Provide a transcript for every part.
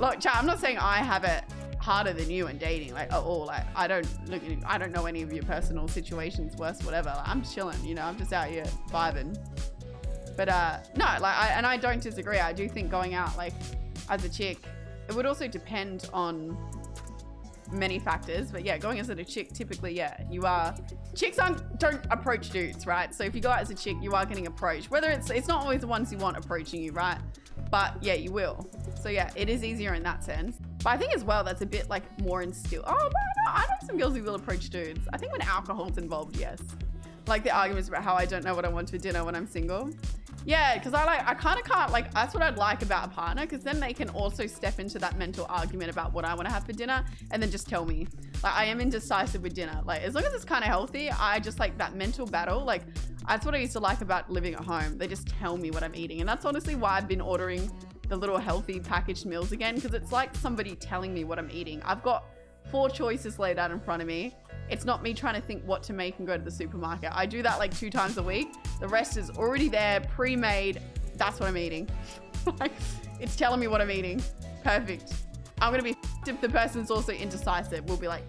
Look, chat, I'm not saying I have it harder than you in dating, like at all. Like I don't look, I don't know any of your personal situations, worse, whatever. Like, I'm chilling, you know. I'm just out here vibing. But uh, no, like, I, and I don't disagree. I do think going out like as a chick, it would also depend on many factors. But yeah, going as a chick, typically, yeah, you are. Chicks aren't don't approach dudes, right? So if you go out as a chick, you are getting approached. Whether it's it's not always the ones you want approaching you, right? But yeah, you will. So yeah, it is easier in that sense. But I think as well, that's a bit like more instilled. Oh, no, no, I know some girls who will approach dudes. I think when alcohol's involved, yes. Like the arguments about how I don't know what I want for dinner when I'm single. Yeah, because I like, I kind of can't, like, that's what I'd like about a partner, because then they can also step into that mental argument about what I want to have for dinner and then just tell me. Like, I am indecisive with dinner. Like, as long as it's kind of healthy, I just like that mental battle. Like, that's what I used to like about living at home. They just tell me what I'm eating. And that's honestly why I've been ordering the little healthy packaged meals again, because it's like somebody telling me what I'm eating. I've got four choices laid out in front of me it's not me trying to think what to make and go to the supermarket. I do that like two times a week. The rest is already there, pre-made. That's what I'm eating. it's telling me what I'm eating. Perfect. I'm gonna be if the person's also indecisive. We'll be like,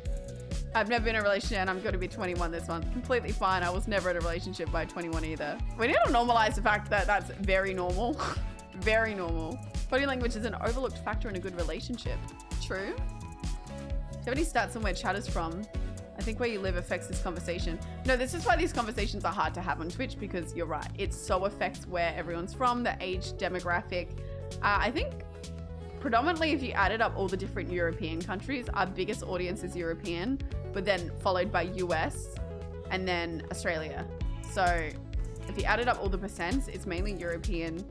I've never been in a relationship and I'm going to be 21 this month. Completely fine. I was never in a relationship by 21 either. We need to normalize the fact that that's very normal. very normal. Body language is an overlooked factor in a good relationship. True. Do you have any stats on where chat is from? I think where you live affects this conversation. No, this is why these conversations are hard to have on Twitch because you're right. It so affects where everyone's from, the age demographic. Uh, I think predominantly if you added up all the different European countries, our biggest audience is European, but then followed by US and then Australia. So if you added up all the percents, it's mainly European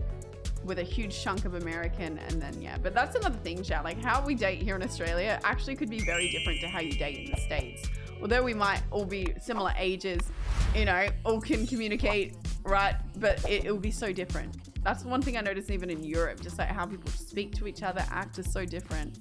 with a huge chunk of American and then yeah. But that's another thing, chat. Like how we date here in Australia actually could be very different to how you date in the States although we might all be similar ages, you know, all can communicate, right? But it, it will be so different. That's one thing I noticed even in Europe, just like how people speak to each other, act is so different.